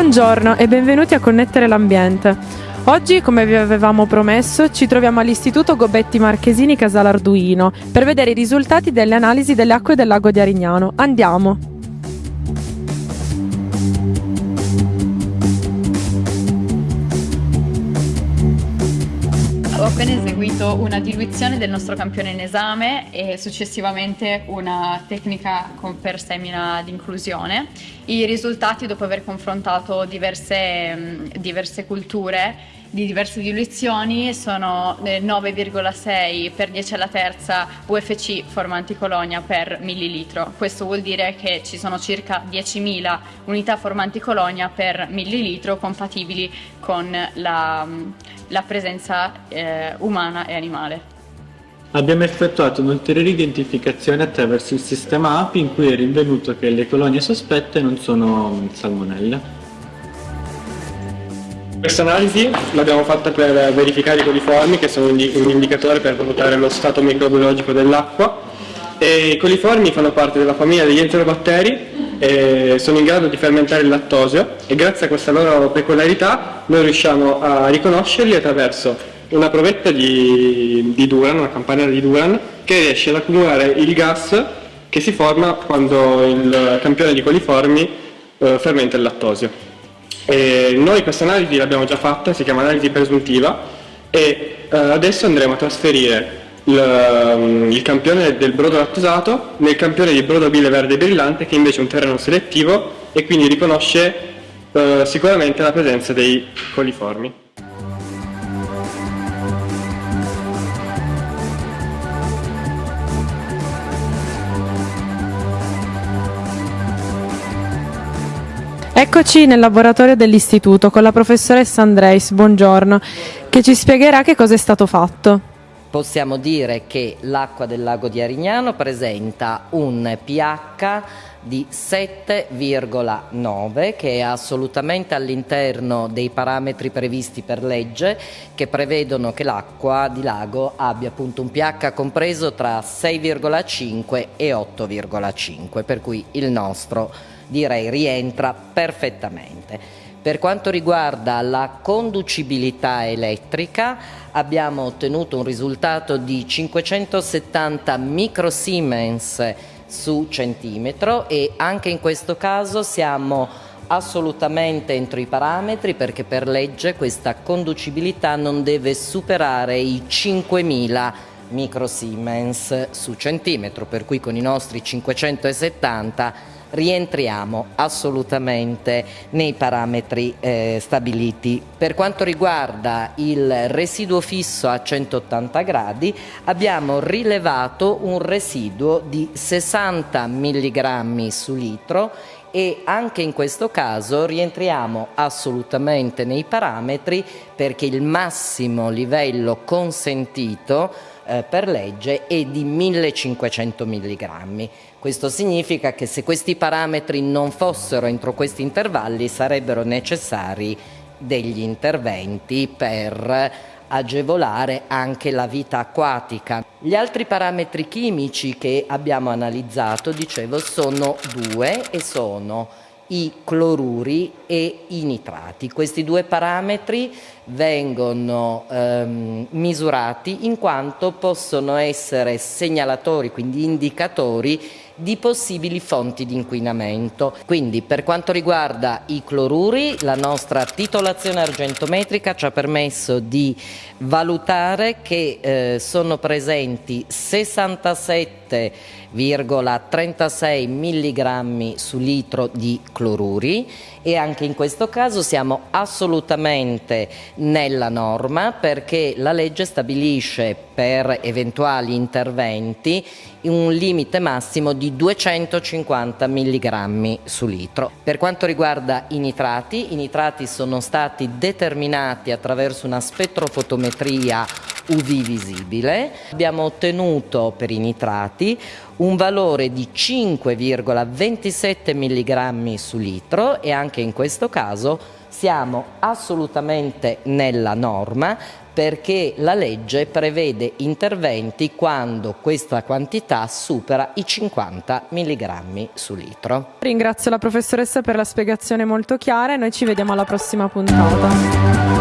Buongiorno e benvenuti a Connettere l'Ambiente. Oggi, come vi avevamo promesso, ci troviamo all'Istituto Gobetti Marchesini Casale Arduino per vedere i risultati delle analisi delle acque del lago di Arignano. Andiamo! Appena eseguito una diluizione del nostro campione in esame e successivamente una tecnica per semina di inclusione. I risultati, dopo aver confrontato diverse, diverse culture, di diverse diluizioni sono 9,6 eh, per 10 alla terza UFC formanti colonia per millilitro. Questo vuol dire che ci sono circa 10.000 unità formanti colonia per millilitro compatibili con la, la presenza eh, umana e animale. Abbiamo effettuato un'ulteriore identificazione attraverso il sistema API in cui è rinvenuto che le colonie sospette non sono salmonelle. Questa analisi l'abbiamo fatta per verificare i coliformi che sono un indicatore per valutare lo stato microbiologico dell'acqua i coliformi fanno parte della famiglia degli enterobatteri e sono in grado di fermentare il lattosio e grazie a questa loro peculiarità noi riusciamo a riconoscerli attraverso una provetta di, di Duran, una campanella di Duran che riesce ad accumulare il gas che si forma quando il campione di coliformi eh, fermenta il lattosio. E noi questa analisi l'abbiamo già fatta, si chiama analisi presuntiva e eh, adesso andremo a trasferire il, um, il, campione del brodo lattosato nel campione di brodo bile verde brillante che invece è un terreno selettivo e quindi riconosce eh, sicuramente la presenza dei coliformi. Eccoci nel laboratorio dell'istituto con la professoressa Andreis, buongiorno, che ci spiegherà che cosa è stato fatto. Possiamo dire che l'acqua del lago di Arignano presenta un pH di 7,9 che è assolutamente all'interno dei parametri previsti per legge che prevedono che l'acqua di lago abbia appunto un pH compreso tra 6,5 e 8,5 per cui il nostro direi rientra perfettamente. Per quanto riguarda la conducibilità elettrica abbiamo ottenuto un risultato di 570 microsiemens su centimetro e anche in questo caso siamo assolutamente entro i parametri perché per legge questa conducibilità non deve superare i 5000 microsiemens su centimetro per cui con i nostri 570 rientriamo assolutamente nei parametri eh, stabiliti. Per quanto riguarda il residuo fisso a 180 gradi abbiamo rilevato un residuo di 60 mg su litro e anche in questo caso rientriamo assolutamente nei parametri perché il massimo livello consentito eh, per legge è di 1500 mg. Questo significa che se questi parametri non fossero entro questi intervalli sarebbero necessari degli interventi per agevolare anche la vita acquatica. Gli altri parametri chimici che abbiamo analizzato, dicevo, sono due e sono i cloruri e i nitrati. Questi due parametri vengono ehm, misurati in quanto possono essere segnalatori, quindi indicatori di possibili fonti di inquinamento. Quindi per quanto riguarda i cloruri, la nostra titolazione argentometrica ci ha permesso di valutare che eh, sono presenti 67,36 mg su litro di cloruri e anche in questo caso siamo assolutamente nella norma perché la legge stabilisce per eventuali interventi un limite massimo di 250 mg su litro. Per quanto riguarda i nitrati, i nitrati sono stati determinati attraverso una spettrofotometria UV visibile. Abbiamo ottenuto per i nitrati un valore di 5,27 mg su litro e anche in questo caso siamo assolutamente nella norma perché la legge prevede interventi quando questa quantità supera i 50 mg su litro. Ringrazio la professoressa per la spiegazione molto chiara e noi ci vediamo alla prossima puntata.